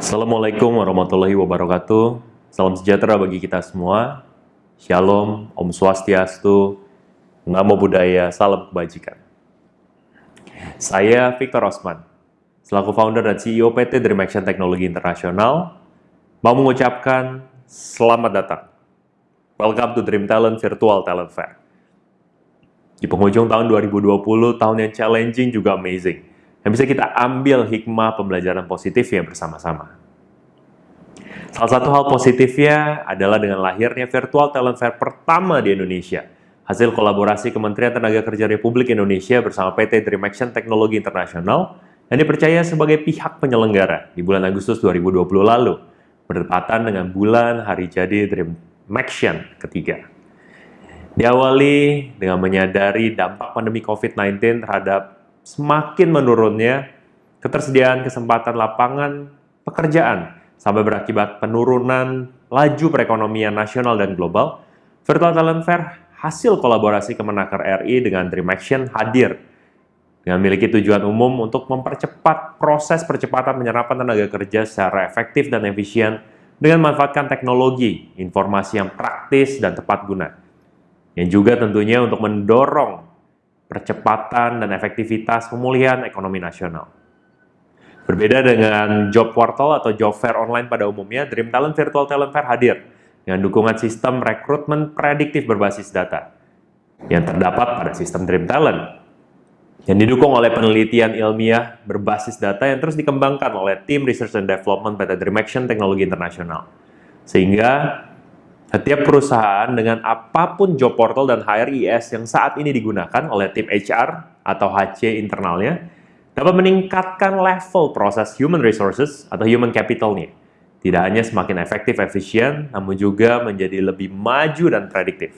Assalamualaikum warahmatullahi wabarakatuh. Salam sejahtera bagi kita semua. Shalom, Om Swastiastu, Namo Buddhaya, salam kebajikan. Saya Victor Osman, selaku founder dan CEO PT Dream Action Teknologi Internasional, mau mengucapkan selamat datang. Welcome to Dream Talent Virtual Talent Fair. Di penghujung tahun 2020, tahun yang challenging juga amazing, yang bisa kita ambil hikmah pembelajaran positifnya bersama-sama. Salah satu hal positifnya adalah dengan lahirnya Virtual Talent Fair pertama di Indonesia, hasil kolaborasi Kementerian Tenaga Kerja Republik Indonesia bersama PT Dream Action Teknologi Internasional yang dipercaya sebagai pihak penyelenggara di bulan Agustus 2020 lalu, berdepatan dengan bulan hari jadi Dream Action ketiga. Diawali dengan menyadari dampak pandemi COVID-19 terhadap semakin menurunnya ketersediaan kesempatan lapangan pekerjaan sampai berakibat penurunan laju perekonomian nasional dan global, Virtual Talent Fair hasil kolaborasi Kemenaker RI dengan Dream Action hadir dengan memiliki tujuan umum untuk mempercepat proses percepatan penyerapan tenaga kerja secara efektif dan efisien dengan memanfaatkan teknologi, informasi yang praktis dan tepat guna. Yang juga tentunya untuk mendorong percepatan dan efektivitas pemulihan ekonomi nasional. Berbeda dengan job portal atau job fair online pada umumnya, Dream Talent Virtual Talent Fair hadir dengan dukungan sistem rekrutmen prediktif berbasis data yang terdapat pada sistem Dream Talent yang didukung oleh penelitian ilmiah berbasis data yang terus dikembangkan oleh tim Research and Development pt Dream Action Teknologi Internasional. Sehingga setiap perusahaan dengan apa pun job portal dan HRIS yang saat ini digunakan oleh tim HR atau HC internalnya dapat meningkatkan level proses human resources atau human capitalnya. Tidak hanya semakin efektif, efisien, namun juga menjadi lebih maju dan prediktif.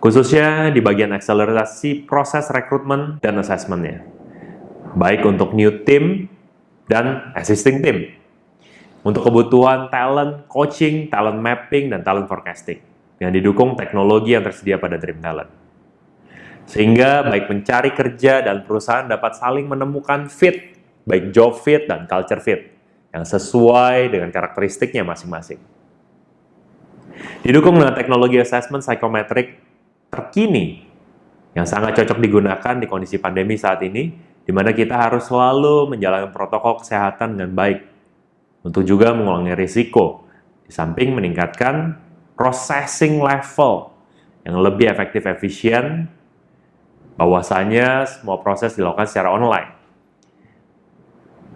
Khususnya di bagian akselerasi proses rekrutmen dan assessmentnya. Baik untuk new team dan existing team untuk kebutuhan talent coaching, talent mapping, dan talent forecasting yang didukung teknologi yang tersedia pada Dream Talent. Sehingga baik mencari kerja dan perusahaan dapat saling menemukan fit, baik job fit dan culture fit, yang sesuai dengan karakteristiknya masing-masing. Didukung dengan teknologi assessment psychometric terkini yang sangat cocok digunakan di kondisi pandemi saat ini, di mana kita harus selalu menjalankan protokol kesehatan dengan baik untuk juga mengurangi risiko, di samping meningkatkan processing level yang lebih efektif efisien, bahwasanya semua proses dilakukan secara online.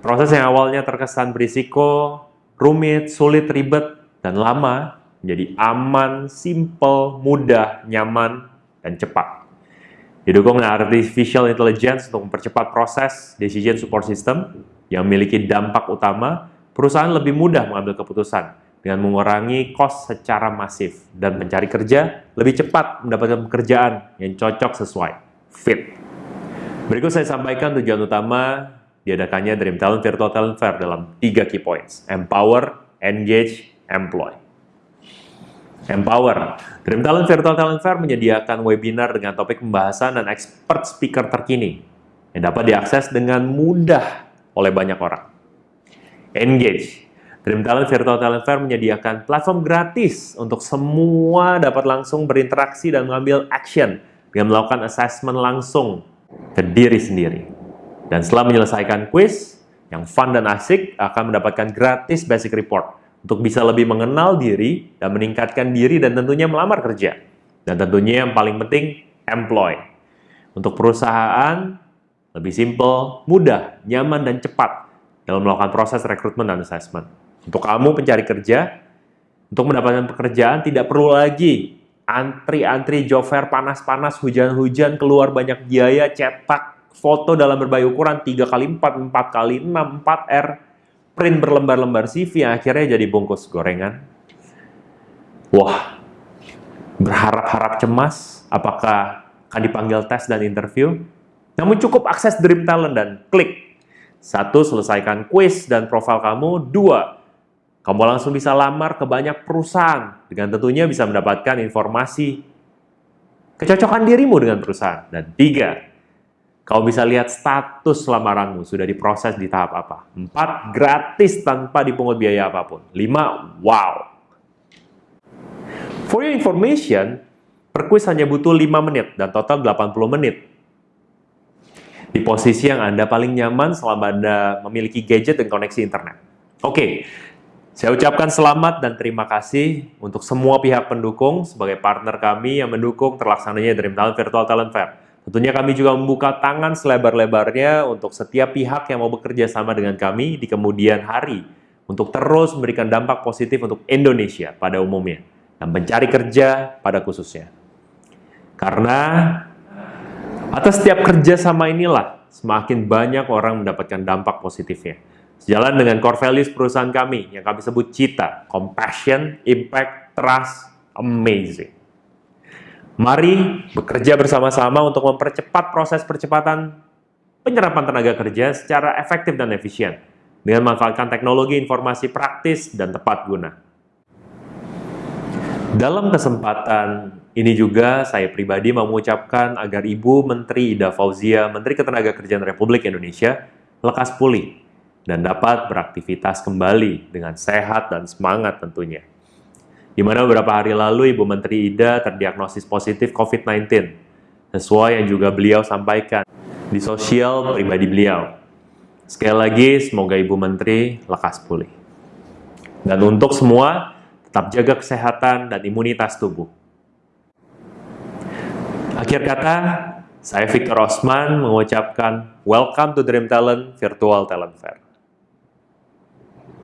Proses yang awalnya terkesan berisiko, rumit, sulit, ribet, dan lama, menjadi aman, simple, mudah, nyaman, dan cepat. Didukung dengan artificial intelligence untuk mempercepat proses decision support system yang memiliki dampak utama perusahaan lebih mudah mengambil keputusan dengan mengurangi kos secara masif dan mencari kerja lebih cepat mendapatkan pekerjaan yang cocok sesuai, fit. Berikut saya sampaikan tujuan utama diadakannya Dream Talent Virtual Talent Fair dalam tiga key points, empower, engage, employ. Empower. Dream Talent Virtual Talent Fair menyediakan webinar dengan topik pembahasan dan expert speaker terkini yang dapat diakses dengan mudah oleh banyak orang. Engage. Dream Talent Virtual Talent Fair menyediakan platform gratis untuk semua dapat langsung berinteraksi dan mengambil action dengan melakukan assessment langsung ke diri sendiri. Dan setelah menyelesaikan quiz yang fun dan asik, akan mendapatkan gratis basic report untuk bisa lebih mengenal diri dan meningkatkan diri dan tentunya melamar kerja. Dan tentunya yang paling penting, employ. Untuk perusahaan, lebih simple, mudah, nyaman, dan cepat dalam melakukan proses rekrutmen dan assessment. Untuk kamu pencari kerja, untuk mendapatkan pekerjaan tidak perlu lagi antri-antri job fair panas-panas, hujan-hujan, keluar banyak biaya, cetak foto dalam berbagai ukuran 3 kali 4, 4 kali 6, 4R, print berlembar-lembar CV yang akhirnya jadi bungkus gorengan. Wah, berharap-harap cemas apakah akan dipanggil tes dan interview. Namun cukup akses Dream Talent dan klik satu, selesaikan quiz dan profil kamu. Dua, kamu langsung bisa lamar ke banyak perusahaan dengan tentunya bisa mendapatkan informasi kecocokan dirimu dengan perusahaan. Dan tiga, Kau bisa lihat status lamaranmu sudah diproses di tahap apa. 4. Gratis tanpa dipungut biaya apa pun. 5. Wow. For your information, per quiz hanya butuh 5 menit dan total 80 menit. Di posisi yang Anda paling nyaman selama Anda memiliki gadget dan koneksi internet. Oke, saya ucapkan selamat dan terima kasih untuk semua pihak pendukung sebagai partner kami yang mendukung terlaksananya Dream Talent Virtual Talent Fair. Tentunya kami juga membuka tangan selebar-lebarnya untuk setiap pihak yang mau bekerja sama dengan kami di kemudian hari untuk terus memberikan dampak positif untuk Indonesia pada umumnya dan mencari kerja pada khususnya. Karena atas setiap kerja sama inilah semakin banyak orang mendapatkan dampak positifnya. Sejalan dengan core values perusahaan kami yang kami sebut CITA, Compassion, Impact, Trust, Amazing. Mari bekerja bersama-sama untuk mempercepat proses percepatan penyerapan tenaga kerja secara efektif dan efisien dengan memanfaatkan teknologi informasi praktis dan tepat guna. Dalam kesempatan ini juga saya pribadi mau mengucapkan agar Ibu Menteri Ida Fauzia, Menteri Ketenagakerjaan Republik Indonesia, lekas pulih dan dapat beraktivitas kembali dengan sehat dan semangat tentunya di mana beberapa hari lalu Ibu Menteri Ida terdiagnosis positif COVID-19, sesuai yang juga beliau sampaikan di sosial pribadi beliau. Sekali lagi, semoga Ibu Menteri lekas pulih. Dan untuk semua, tetap jaga kesehatan dan imunitas tubuh. Akhir kata, saya Victor Osman mengucapkan Welcome to Dream Talent Virtual Talent Fair.